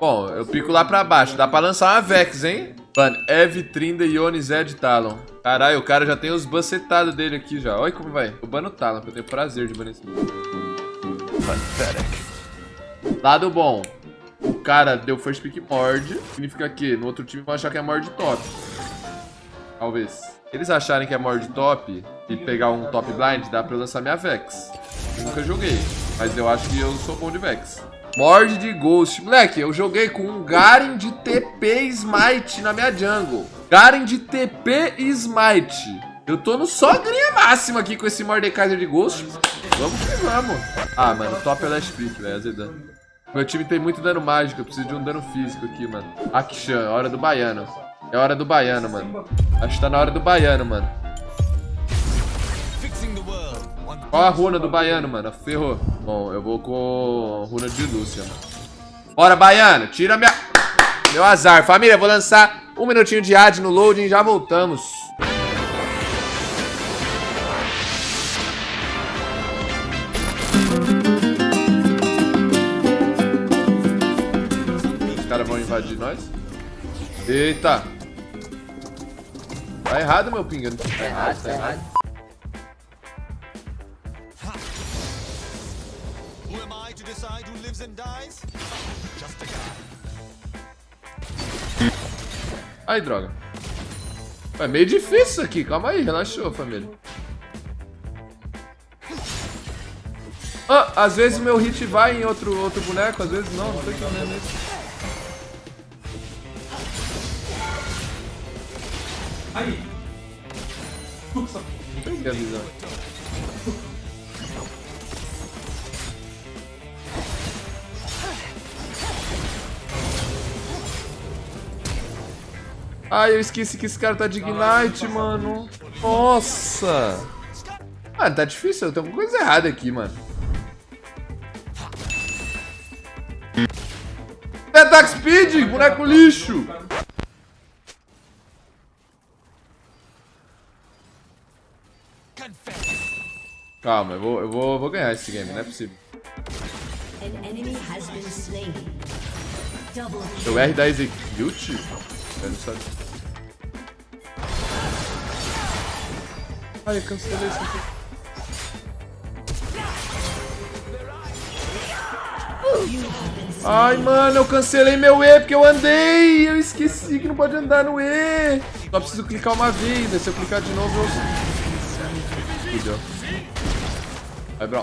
Bom, eu pico lá pra baixo. Dá pra lançar uma Vex, hein? Mano, Eve, Trinda, Ione, Zed, Talon. Caralho, o cara já tem os bucetados dele aqui já. Olha como vai. Eu bano o Talon, porque eu tenho prazer de banir esse Pathetic. Lado bom. O cara deu first pick mord. Significa que no outro time vão achar que é mord top. Talvez. Eles acharem que é mord top e pegar um top blind, dá pra eu lançar minha Vex. Eu nunca joguei, mas eu acho que eu sou bom de Vex. Mord de Ghost. Moleque, eu joguei com um Garen de TP Smite na minha jungle. Garen de TP Smite. Eu tô no sogrinha máxima aqui com esse Mordekaiser de Ghost. Vamos que vamos. Ah, mano, top é last pick, velho. Meu time tem muito dano mágico, eu preciso de um dano físico aqui, mano. Akshan, hora do baiano. É hora do baiano, mano. Acho que tá na hora do baiano, mano. Qual a runa do baiano, mano? Ferrou. Bom, eu vou com runa de Lúcia. Bora, baiano. Tira minha... Meu azar. Família, vou lançar um minutinho de ad no loading e já voltamos. Os caras vão invadir nós? Eita. Tá errado, meu pinga. Tá errado, tá errado. Ai, droga. É meio difícil isso aqui. Calma aí, relaxou, família. Ah, às vezes meu hit vai em outro, outro boneco, às vezes não, não sei o que é isso. Aí. Peguei a visão. Ai, eu esqueci que esse cara tá de Ignite, mano. Nossa. Mano, tá difícil. Eu tenho alguma coisa errada aqui, mano. Attack Speed, boneco lixo. Calma, eu vou, eu vou, vou ganhar esse game, não é possível. O R da Execute? Sabia. Ai, eu cancelei isso aqui. Ai, mano, eu cancelei meu E porque eu andei. Eu esqueci que não pode andar no E. Só preciso clicar uma vez. Se eu clicar de novo, eu... Fudeu. Vai, bro.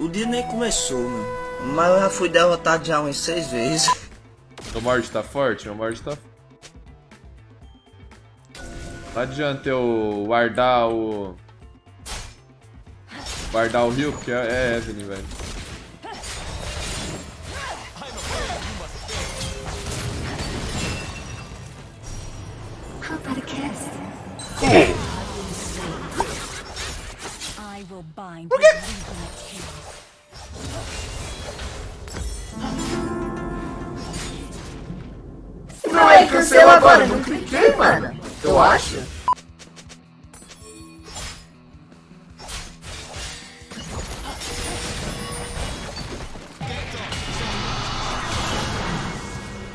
O dia nem começou, mano. Mas eu já fui derrotado já umas seis vezes. O Mord tá forte? O Mord tá Não adianta eu guardar o... Guardar o rio, porque é Evelyn, velho. Por quê? Não é cancela agora, não cliquei, mano. Eu acho.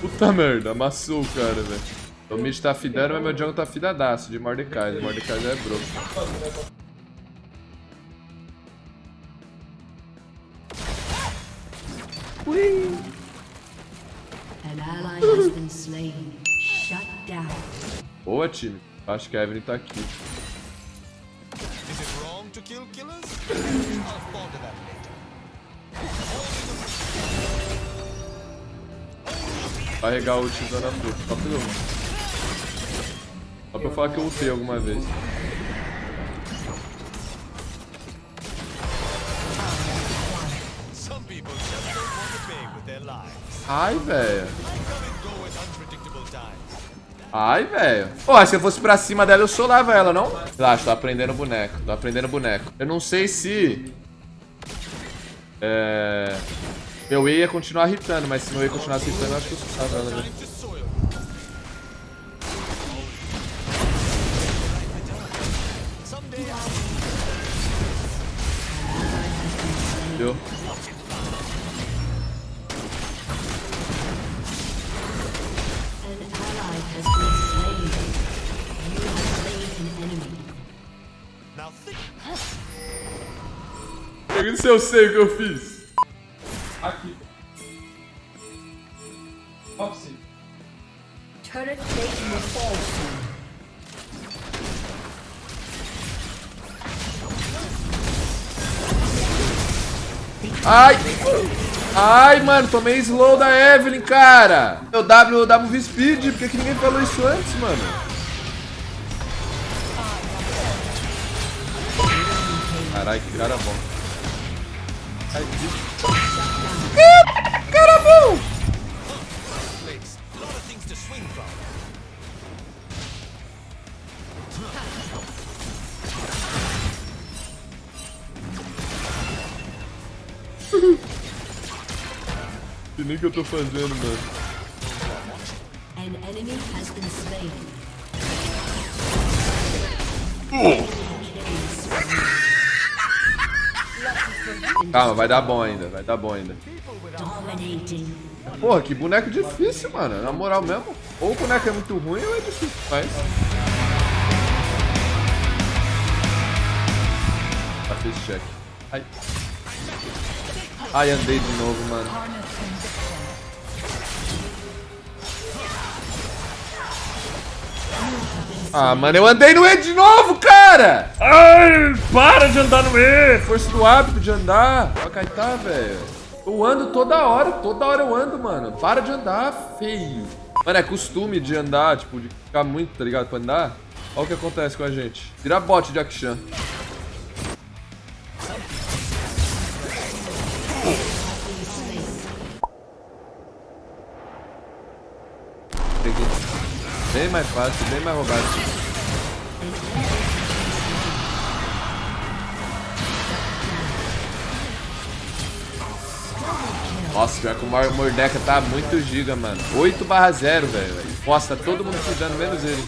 Puta merda, amassou o cara, velho. O mid tá fidando, mas meu jungle tá fidadaço de Mordecai. Mordecai já é broco. Boa, time. Acho que a Evelyn tá aqui. Carregar o ult da fruta. Só pra eu. Só pra eu falar que eu ultei alguma vez. Ai, velho. Ai, velho. Pô, se eu fosse pra cima dela, eu solava ela, não? Relaxa, tô aprendendo boneco. Tô aprendendo boneco. Eu não sei se... É... Meu E ia continuar hitando, mas se meu E continuasse hitando, eu acho que eu solava ela, velho. Deu. Se eu sei o que eu fiz. Aqui. Você. Turret plate will fall soon. Ai! Ai, mano, tomei slow da Evelyn, cara. Meu W um speed, por que, que ninguém falou isso antes, mano? Caralho, que cara bom. Bom! Que nem que eu tô fazendo, mano. An enemy has been slain. Calma, vai dar bom ainda, vai dar bom ainda. Porra, que boneco difícil, mano. Na moral mesmo. Ou o boneco é muito ruim ou é difícil. Mas. Tá, fez check. Ai. Ai, andei de novo, mano. Ah, mano, eu andei no E de novo, cara! Ai, para de andar no E! Força do hábito de andar. Ó, Caetá, velho. Eu ando toda hora, toda hora eu ando, mano. Para de andar, feio. Mano, é costume de andar, tipo, de ficar muito, tá ligado, pra andar. Olha o que acontece com a gente. Vira bot de Akshan. Bem mais fácil, bem mais roubado. Nossa, pior que o Mor- Mordeca tá muito giga, mano. 8 barra 0, velho. Posta todo mundo se dando, menos ele.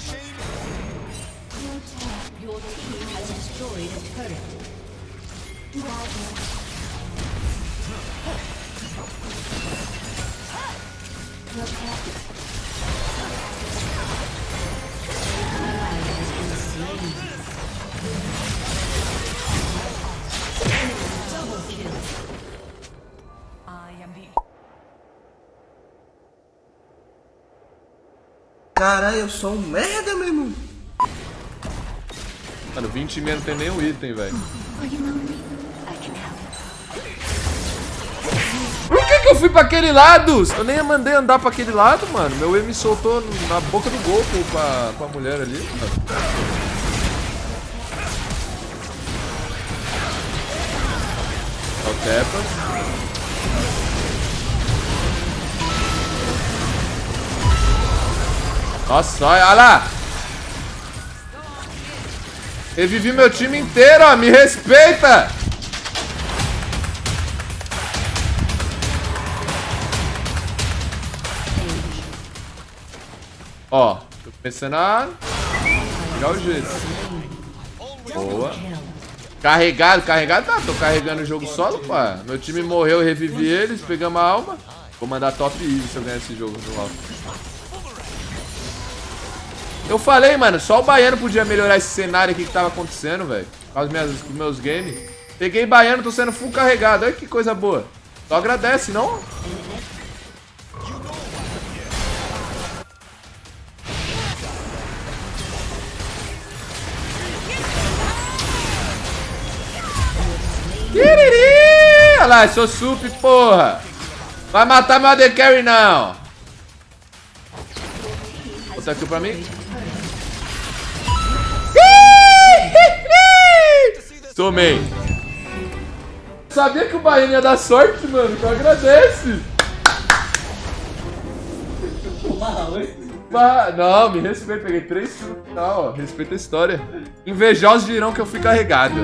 Caralho, eu sou um merda, meu irmão. Mano, 20 e meia não tem nenhum item, velho. Por que que eu fui pra aquele lado? Eu nem mandei andar pra aquele lado, mano. Meu E me soltou na boca do gol pô, pra, mulher ali, mano. O Tepas. Nossa, olha lá. Revivi meu time inteiro, ó. Me respeita. Ó, tô começando a o jeito. Boa. Carregado, carregado, tá. Tô carregando o jogo solo, pá. Meu time morreu, eu revivi eles, pegamos a alma. Vou mandar top easy se eu ganhar esse jogo no alto. Eu falei, mano, só o Baiano podia melhorar esse cenário aqui que tava acontecendo, velho. Com minhas, com meus games. Peguei Baiano, tô sendo full carregado. Olha que coisa boa. Só agradece, não? Olha lá, sou sup, porra. Vai matar meu AD Carry, não. Outra kill pra mim. Tomei. Sabia que o Bahia ia dar sorte, mano. Então agradece. Bah, não, me respeita. Peguei três no final. Respeita a história. Invejosos dirão que eu fui carregado.